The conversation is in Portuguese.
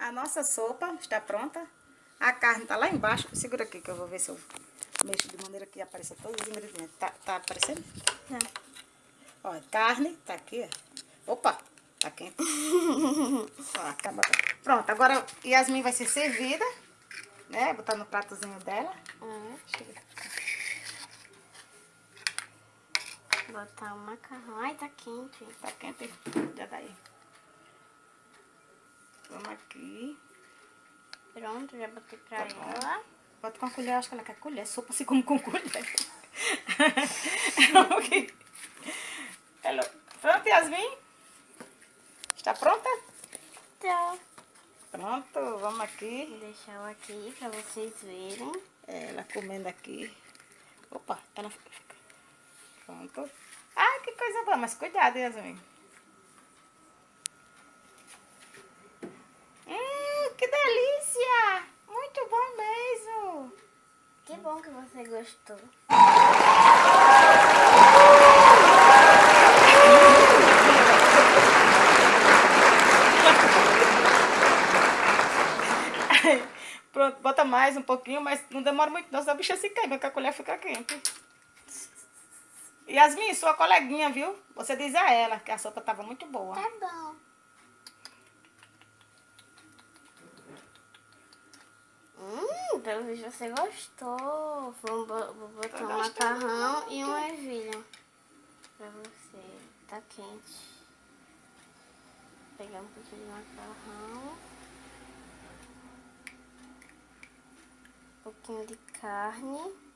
A nossa sopa está pronta. A carne está lá embaixo. Segura aqui que eu vou ver se eu mexo de maneira que apareça todos os ingredientes. Tá, tá aparecendo? Tá. Ó, carne tá aqui, ó. Opa, tá quente. ó, acaba. Pronto, agora Yasmin vai ser servida, né? Botar no pratozinho dela. Hum. Chega. Botar o macarrão. Ai, tá quente. Tá quente, já daí. Aqui. Pronto, já botei pra Tá bom. ela. Bota com a colher, acho que ela quer colher. Sopa se come com colher. Ok. Hello. Pronto, Yasmin? Está pronta? Tá. Pronto, vamos Vou aqui. deixar ela aqui pra vocês verem. É, Ela comendo aqui. Opa, ela. Pronto. Ai, que coisa boa, mas cuidado, Yasmin. Hum, que delícia! Muito bom mesmo. Que bom que você gostou. Pronto, bota mais um pouquinho, mas não demora muito não, senão a bicha se queima, que a colher fica quente. Yasmin, sua coleguinha, viu? Você diz a ela que a sopa estava muito boa. Tá bom. Pelo visto você gostou. Vou, bo- vou botar um macarrão e uma ervilha pra você. Tá quente. Vou pegar um pouquinho de macarrão. Um pouquinho de carne.